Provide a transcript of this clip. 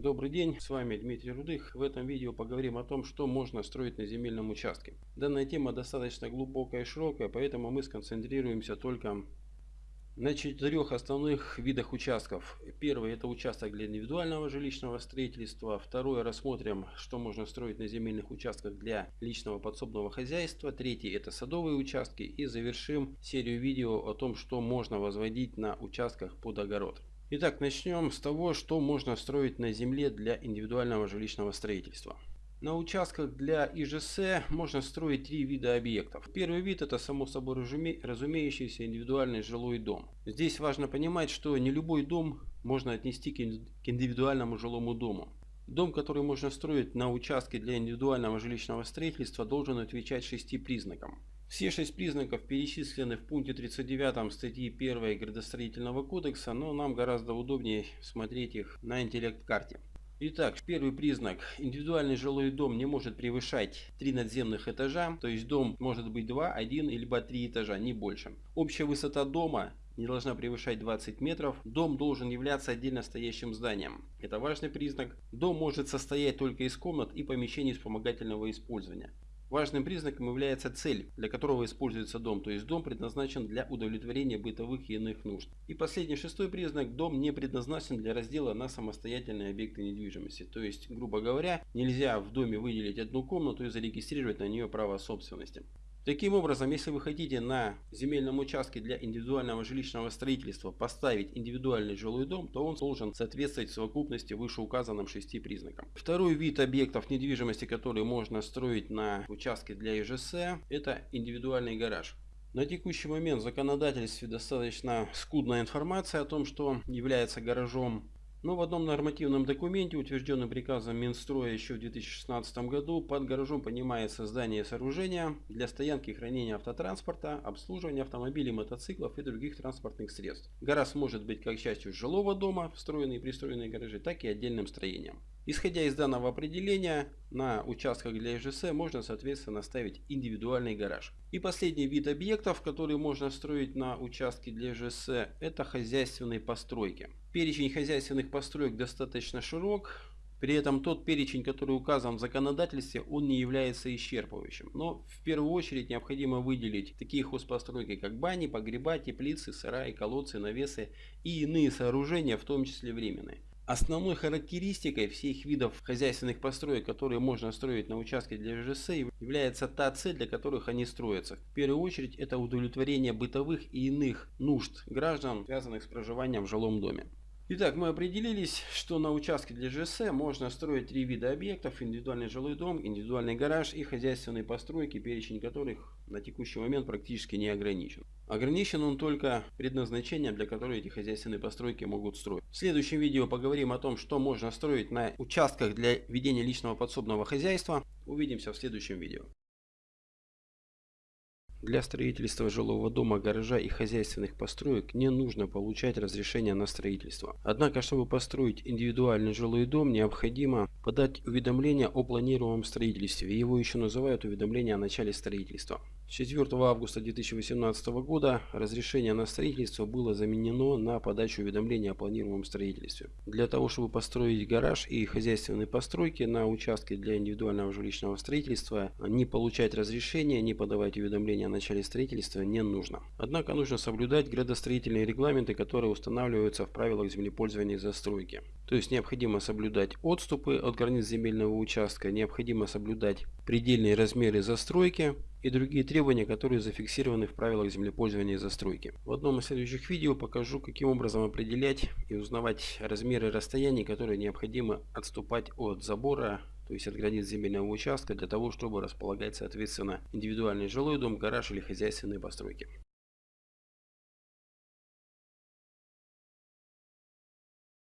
Добрый день, с вами Дмитрий Рудых. В этом видео поговорим о том, что можно строить на земельном участке. Данная тема достаточно глубокая и широкая, поэтому мы сконцентрируемся только на четырех основных видах участков. Первый это участок для индивидуального жилищного строительства. Второе рассмотрим, что можно строить на земельных участках для личного подсобного хозяйства. Третий это садовые участки. И завершим серию видео о том, что можно возводить на участках под огород. Итак, начнем с того, что можно строить на земле для индивидуального жилищного строительства. На участках для ИЖС можно строить три вида объектов. Первый вид это само собой разумеющийся индивидуальный жилой дом. Здесь важно понимать, что не любой дом можно отнести к индивидуальному жилому дому. Дом, который можно строить на участке для индивидуального жилищного строительства, должен отвечать шести признакам. Все шесть признаков перечислены в пункте 39 статьи 1 градостроительного кодекса, но нам гораздо удобнее смотреть их на интеллект-карте. Итак, первый признак. Индивидуальный жилой дом не может превышать 3 надземных этажа, то есть дом может быть 2, 1 либо 3 этажа, не больше. Общая высота дома не должна превышать 20 метров. Дом должен являться отдельно стоящим зданием. Это важный признак. Дом может состоять только из комнат и помещений вспомогательного использования. Важным признаком является цель, для которого используется дом, то есть дом предназначен для удовлетворения бытовых и иных нужд. И последний шестой признак, дом не предназначен для раздела на самостоятельные объекты недвижимости. То есть, грубо говоря, нельзя в доме выделить одну комнату и зарегистрировать на нее право собственности. Таким образом, если вы хотите на земельном участке для индивидуального жилищного строительства поставить индивидуальный жилой дом, то он должен соответствовать совокупности вышеуказанным шести признакам. Второй вид объектов недвижимости, который можно строить на участке для ИЖС, это индивидуальный гараж. На текущий момент в законодательстве достаточно скудная информация о том, что является гаражом но в одном нормативном документе, утвержденном приказом Минстроя еще в 2016 году, под гаражом понимает создание сооружения для стоянки и хранения автотранспорта, обслуживания автомобилей, мотоциклов и других транспортных средств. Гараж может быть как частью жилого дома, встроенные и пристроенные гаражи, так и отдельным строением. Исходя из данного определения, на участках для ИЖС можно соответственно ставить индивидуальный гараж. И последний вид объектов, которые можно строить на участке для ИЖС, это хозяйственные постройки. Перечень хозяйственных построек достаточно широк, при этом тот перечень, который указан в законодательстве, он не является исчерпывающим. Но в первую очередь необходимо выделить такие хозпостройки, как бани, погреба, теплицы, сараи, колодцы, навесы и иные сооружения, в том числе временные. Основной характеристикой всех видов хозяйственных построек, которые можно строить на участке для ЖС, является та цель, для которых они строятся. В первую очередь это удовлетворение бытовых и иных нужд граждан, связанных с проживанием в жилом доме. Итак, мы определились, что на участке для ЖС можно строить три вида объектов. Индивидуальный жилой дом, индивидуальный гараж и хозяйственные постройки, перечень которых на текущий момент практически не ограничен. Ограничен он только предназначением, для которого эти хозяйственные постройки могут строить. В следующем видео поговорим о том, что можно строить на участках для ведения личного подсобного хозяйства. Увидимся в следующем видео. Для строительства жилого дома, гаража и хозяйственных построек не нужно получать разрешение на строительство. Однако, чтобы построить индивидуальный жилой дом, необходимо подать уведомление о планируемом строительстве. Его еще называют уведомление о начале строительства. 4 августа 2018 года разрешение на строительство было заменено на подачу уведомления о планируемом строительстве. Для того, чтобы построить гараж и хозяйственные постройки на участке для индивидуального жилищного строительства, не получать разрешения, не подавать уведомления о начале строительства не нужно. Однако нужно соблюдать градостроительные регламенты, которые устанавливаются в правилах землепользования и застройки. То есть необходимо соблюдать отступы от границ земельного участка, необходимо соблюдать предельные размеры застройки, и другие требования, которые зафиксированы в правилах землепользования и застройки. В одном из следующих видео покажу, каким образом определять и узнавать размеры расстояний, которые необходимо отступать от забора, то есть от границ земельного участка, для того, чтобы располагать соответственно индивидуальный жилой дом, гараж или хозяйственные постройки.